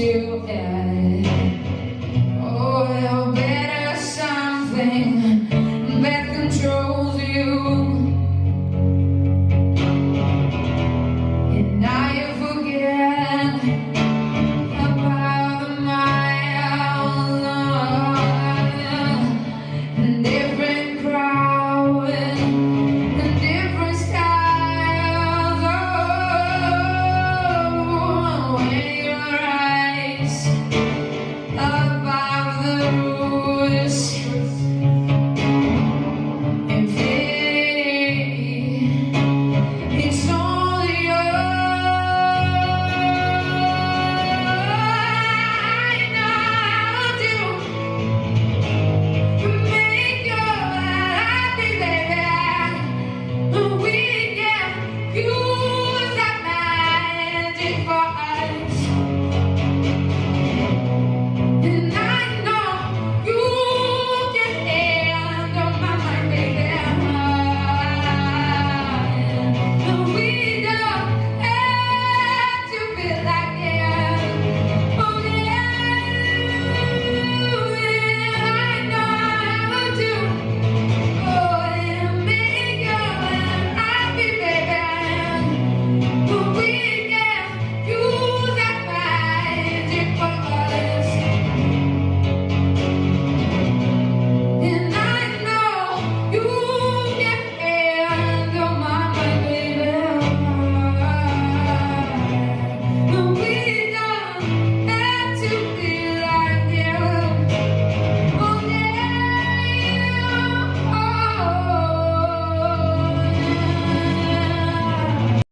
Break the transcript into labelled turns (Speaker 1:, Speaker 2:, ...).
Speaker 1: two, and